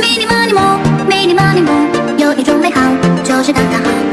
mini，mini，mo，mini，mini，mo，有一种美好，就是刚刚好。